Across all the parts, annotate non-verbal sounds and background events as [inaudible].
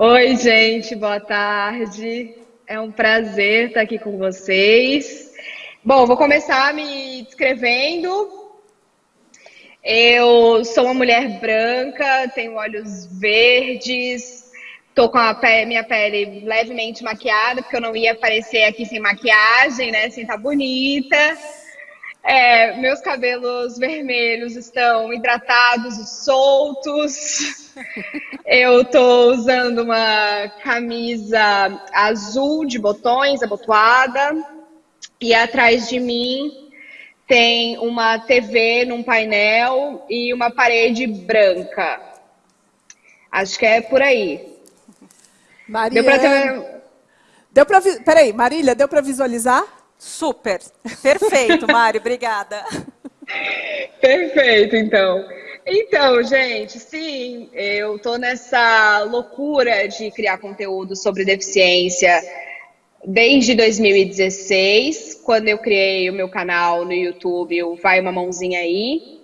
Oi, gente, boa tarde. É um prazer estar aqui com vocês. Bom, vou começar me descrevendo. Eu sou uma mulher branca, tenho olhos verdes, tô com a pele, minha pele levemente maquiada, porque eu não ia aparecer aqui sem maquiagem, né? Sem estar tá bonita. É, meus cabelos vermelhos estão hidratados e soltos. Eu estou usando uma camisa azul de botões, abotoada. E atrás de mim tem uma TV num painel e uma parede branca. Acho que é por aí. Maria... Deu para ter... Deu pra... Peraí, Marília, deu para visualizar? Super. Perfeito, Mário. Obrigada. Perfeito, então. Então, gente, sim, eu estou nessa loucura de criar conteúdo sobre deficiência desde 2016, quando eu criei o meu canal no YouTube, o Vai Uma Mãozinha Aí.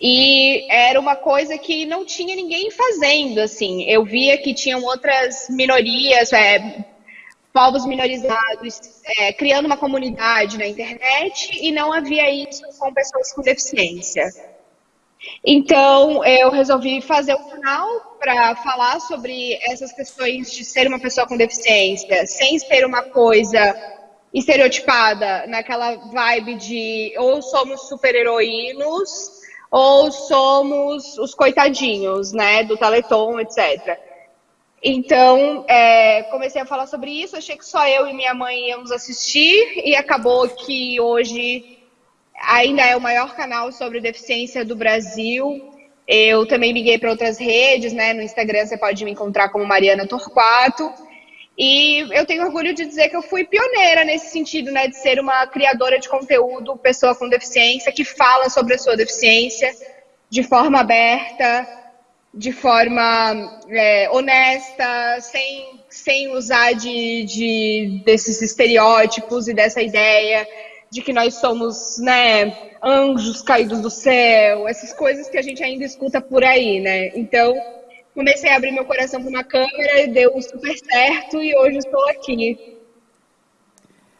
E era uma coisa que não tinha ninguém fazendo, assim. Eu via que tinham outras minorias, é, povos minorizados, é, criando uma comunidade na internet e não havia isso com pessoas com deficiência. Então, eu resolvi fazer um canal para falar sobre essas questões de ser uma pessoa com deficiência, sem ser uma coisa estereotipada, naquela vibe de ou somos super-heroínos ou somos os coitadinhos, né, do Teleton, etc. Então, é, comecei a falar sobre isso, achei que só eu e minha mãe íamos assistir, e acabou que hoje ainda é o maior canal sobre deficiência do Brasil. Eu também miguei para outras redes, né? No Instagram você pode me encontrar como Mariana Torquato. E eu tenho orgulho de dizer que eu fui pioneira nesse sentido, né? De ser uma criadora de conteúdo, pessoa com deficiência, que fala sobre a sua deficiência de forma aberta, de forma é, honesta, sem, sem usar de, de, desses estereótipos e dessa ideia de que nós somos né, anjos caídos do céu, essas coisas que a gente ainda escuta por aí, né? Então, comecei a abrir meu coração para uma câmera e deu super certo e hoje estou aqui.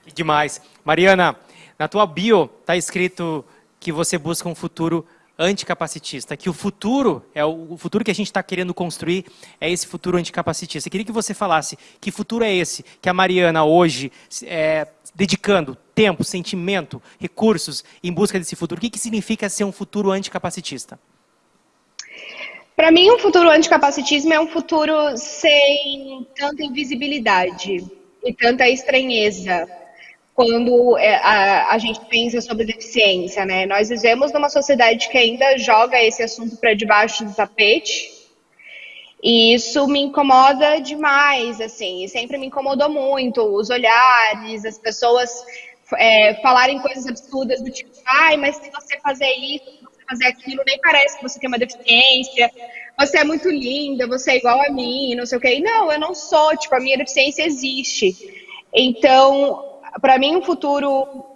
Que demais. Mariana, na tua bio está escrito que você busca um futuro anticapacitista, que o futuro, é o, futuro que a gente está querendo construir, é esse futuro anticapacitista. Eu queria que você falasse que futuro é esse que a Mariana hoje, é, dedicando tempo, sentimento, recursos em busca desse futuro, o que, que significa ser um futuro anticapacitista? Para mim, um futuro anticapacitismo é um futuro sem tanta invisibilidade e tanta estranheza quando é, a, a, gente pensa sobre deficiência, né? Nós vivemos numa sociedade que ainda joga esse assunto para debaixo do tapete. E isso me incomoda demais, assim, e sempre me incomodou muito, os olhares, as pessoas é, falarem coisas absurdas do tipo, ai, mas se você fazer isso, se você fazer aquilo, nem parece que você tem uma deficiência, você é muito linda, você é igual a mim, não sei o quê. Não, eu não sou, tipo, a minha deficiência existe. Então, para mim, um futuro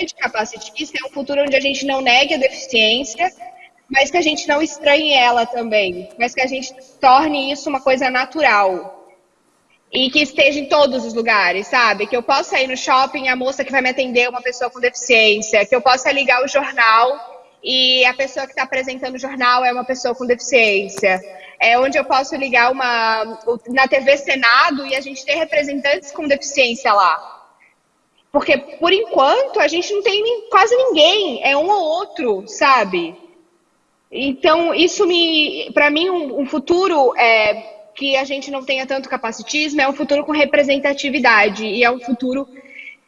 anticapacitista é um futuro onde a gente não negue a deficiência, mas que a gente não estranhe ela também, mas que a gente torne isso uma coisa natural. E que esteja em todos os lugares, sabe? Que eu possa ir no shopping, a moça que vai me atender é uma pessoa com deficiência, que eu possa ligar o jornal e a pessoa que está apresentando o jornal é uma pessoa com deficiência. É onde eu posso ligar uma na TV Senado e a gente ter representantes com deficiência lá. Porque, por enquanto, a gente não tem quase ninguém, é um ou outro, sabe? Então, isso me. Para mim, um, futuro é, que a gente não tenha tanto capacitismo é um futuro com representatividade. E é um futuro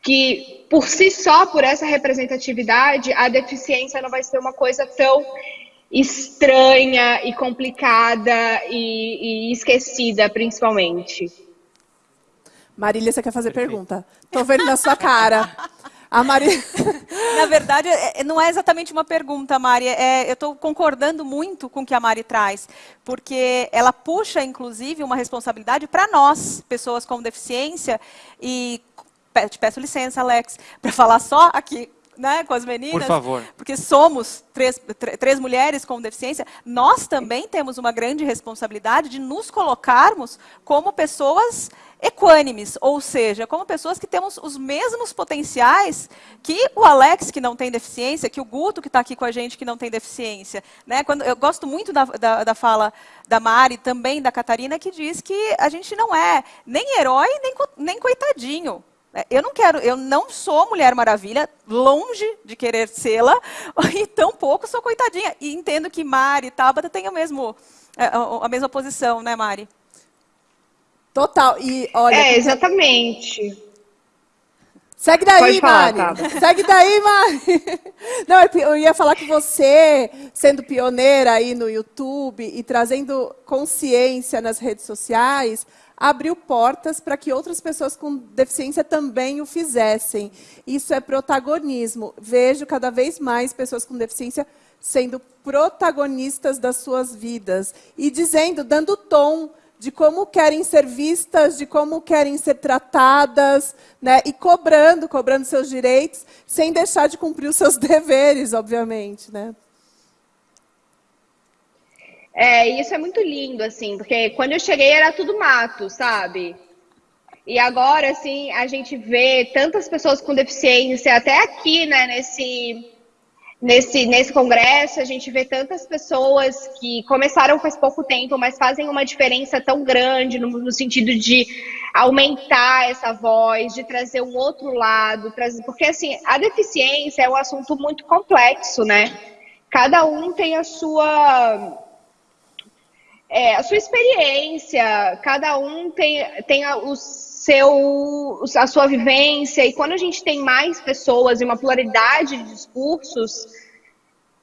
que, por si só, por essa representatividade, a deficiência não vai ser uma coisa tão estranha e complicada e, e esquecida, principalmente. Marília, você quer fazer Perfeito. pergunta? Tô vendo na sua cara. A Mari... [laughs] Na verdade, é, é, não é exatamente uma pergunta, Mari. É, eu estou concordando muito com o que a Mari traz, porque ela puxa, inclusive, uma responsabilidade para nós, pessoas com deficiência, e te peço licença, Alex, para falar só aqui né, com as meninas. Por favor. Porque somos três, três mulheres com deficiência, nós também temos uma grande responsabilidade de nos colocarmos como pessoas equânimes, ou seja, como pessoas que temos os mesmos potenciais que o Alex, que não tem deficiência, que o Guto, que está aqui com a gente, que não tem deficiência. Né? Quando, eu gosto muito da, da, da fala da Mari, também da Catarina, que diz que a gente não é nem herói, nem, nem coitadinho. É, eu não quero, eu não sou Mulher Maravilha, longe de querer sê-la, [laughs] e tampouco sou coitadinha. E entendo que Mari e Tabata têm o mesmo, é, a mesma posição, né, Mari? Total. E olha. É, exatamente. Segue daí, falar, Mari. [laughs] Segue daí, Mari. [laughs] Não, eu ia falar que você, sendo pioneira aí no YouTube e trazendo consciência nas redes sociais, abriu portas para que outras pessoas com deficiência também o fizessem. Isso é protagonismo. Vejo cada vez mais pessoas com deficiência sendo protagonistas das suas vidas e dizendo, dando tom de como querem ser vistas, de como querem ser tratadas, né? e cobrando, cobrando seus direitos, sem deixar de cumprir os seus [laughs] deveres, obviamente. Né? É, isso é muito lindo, assim, porque quando eu cheguei era tudo mato, sabe? E agora, assim, a gente vê tantas pessoas com deficiência, até aqui, né, nesse nesse, nesse congresso, a gente vê tantas pessoas que começaram faz pouco tempo, mas fazem uma diferença tão grande no, no sentido de aumentar essa voz, de trazer um outro lado, trazer, porque assim, a deficiência é um assunto muito complexo, né? Cada um tem a sua é, a sua experiência, cada um tem, tem a, o seu, a sua vivência, e quando a gente tem mais pessoas e uma pluralidade de discursos,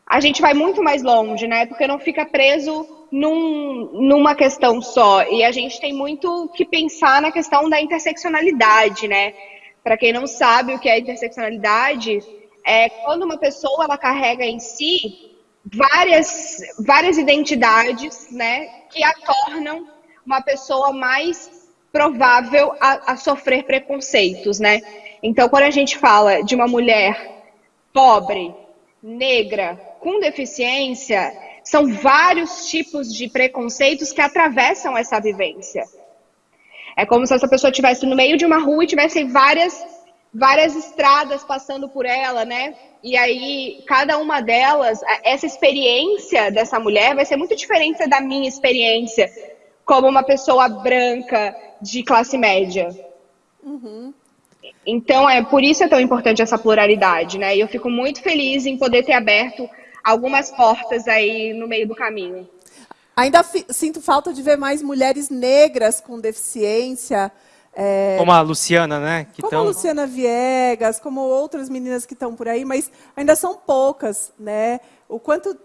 a gente vai muito mais longe, né? Porque não fica preso num, numa questão só. E a gente tem muito que pensar na questão da interseccionalidade, né? Para quem não sabe o que é interseccionalidade, é quando uma pessoa ela carrega em si várias, várias identidades, né? Que a tornam uma pessoa mais provável a, a sofrer preconceitos, né? Então, quando a gente fala de uma mulher pobre, negra, com deficiência, são vários tipos de preconceitos que atravessam essa vivência. É como se essa pessoa estivesse no meio de uma rua e tivesse várias, várias estradas passando por ela, né? E aí, cada uma delas, essa experiência dessa mulher vai ser muito diferente da minha experiência como uma pessoa branca, de classe média. Uhum. Então, é por isso é tão importante essa pluralidade, né? E eu fico muito feliz em poder ter aberto algumas portas aí no meio do caminho. Ainda sinto falta de ver mais mulheres negras com deficiência. É... Como a Luciana, né? Que como tão... a Luciana Viegas, como outras meninas que estão por aí, mas ainda são poucas, né? O quanto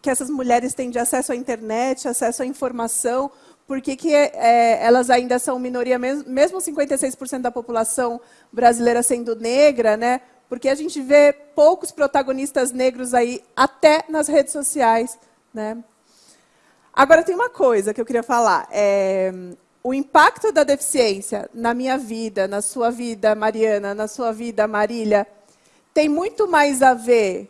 que essas mulheres têm de acesso à internet, acesso à informação, por que, que é, elas ainda são minoria, mesmo, mesmo 56% da população brasileira sendo negra, né? Porque a gente vê poucos protagonistas negros aí, até nas redes sociais, né? Agora, tem uma coisa que eu queria falar. É, o impacto da deficiência na minha vida, na sua vida, Mariana, na sua vida, Marília, tem muito mais a ver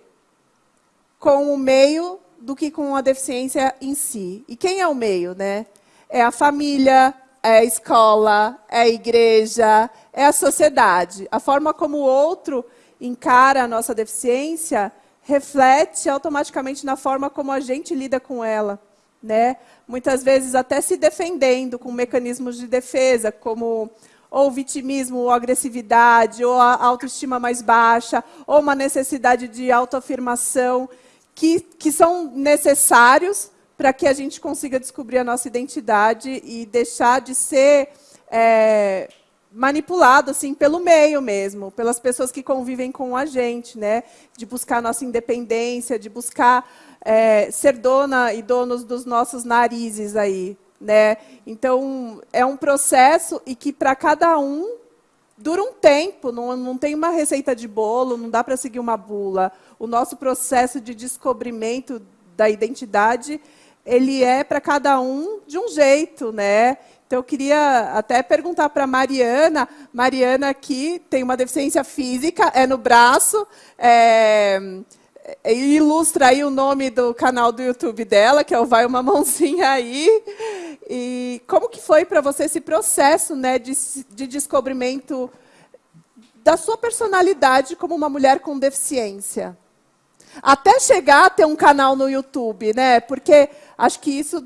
com o meio do que com a deficiência em si. E quem é o meio, né? É a família, é a escola, é a igreja, é a sociedade. A forma como o outro encara a nossa deficiência reflete automaticamente na forma como a gente lida com ela. Né? Muitas vezes até se defendendo com mecanismos de defesa, como ou vitimismo, ou agressividade, ou a autoestima mais baixa, ou uma necessidade de autoafirmação, que, que são necessários para que a gente consiga descobrir a nossa identidade e deixar de ser é, manipulado assim pelo meio mesmo, pelas pessoas que convivem com a gente, né? De buscar nossa independência, de buscar é, ser dona e donos dos nossos narizes aí, né? Então é um processo e que para cada um dura um tempo, não, não tem uma receita de bolo, não dá para seguir uma bula. O nosso processo de descobrimento da identidade ele é para cada um de um jeito, né? Então, eu queria até perguntar para a Mariana. Mariana aqui tem uma deficiência física, é no braço, é, ilustra aí o nome do canal do YouTube dela, que é o Vai Uma Mãozinha Aí. E como que foi para você esse processo né, de, de descobrimento da sua personalidade como uma mulher com deficiência? Até chegar a ter um canal no YouTube, né? Porque acho que isso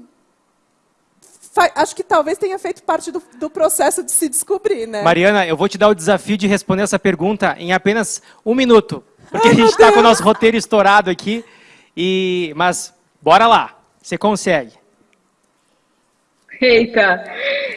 acho que talvez tenha feito parte do, do, processo de se descobrir, né? Mariana, eu vou te dar o desafio de responder essa pergunta em apenas um minuto, porque Ai, a gente está com o nosso roteiro estourado aqui. E, mas bora lá, você consegue. Eita,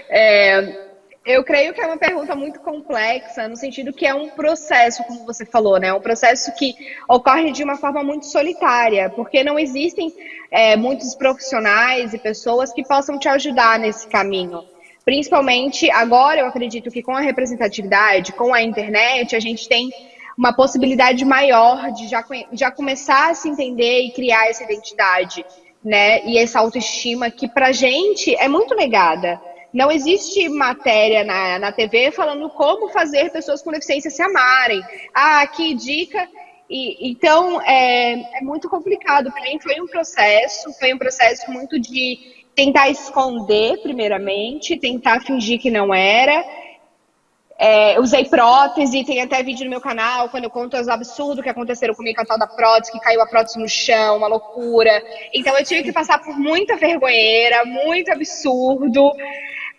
é, eu creio que é uma pergunta muito complexa, no sentido que é um processo, como você falou, né? Um processo que ocorre de uma forma muito solitária, porque não existem é, muitos profissionais e pessoas que possam te ajudar nesse caminho. Principalmente agora, eu acredito que com a representatividade, com a internet, a gente tem uma possibilidade maior de já, já começar a se entender e criar essa identidade, né? E essa autoestima que pra gente é muito negada. Não existe matéria na, na TV falando como fazer pessoas com deficiência se amarem. Ah, que dica. E, então, é, é muito complicado. Para mim, foi um processo, foi um processo muito de tentar esconder, primeiramente, tentar fingir que não era. É, usei prótese, tem até vídeo no meu canal quando eu conto os absurdos que aconteceram comigo com a tal da prótese, que caiu a prótese no chão, uma loucura. Então eu tive que passar por muita vergonheira, muito absurdo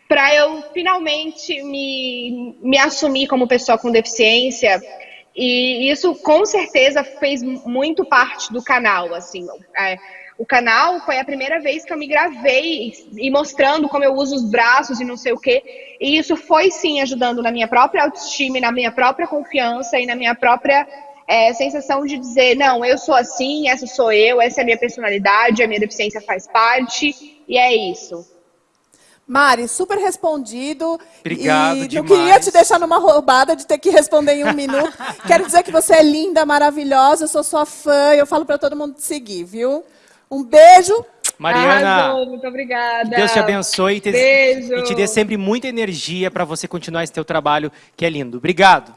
para eu finalmente me, me assumir como pessoa com deficiência. E isso com certeza fez muito parte do canal, assim. É, o canal foi a primeira vez que eu me gravei e mostrando como eu uso os braços e não sei o quê. E isso foi sim ajudando na minha própria autoestima, na minha própria confiança e na minha própria é, sensação de dizer, não, eu sou assim, essa sou eu, essa é a minha personalidade, a minha deficiência faz parte, e é isso. Mari, super respondido. Obrigado e demais. não queria te deixar numa roubada de ter que responder em um minuto. [laughs] Quero dizer que você é linda, maravilhosa, eu sou sua fã, eu falo para todo mundo te seguir, viu? Um beijo. Mariana, Arrasou, muito obrigada. Deus te abençoe e te, Beijo. e te dê sempre muita energia para você continuar esse teu trabalho que é lindo. Obrigado.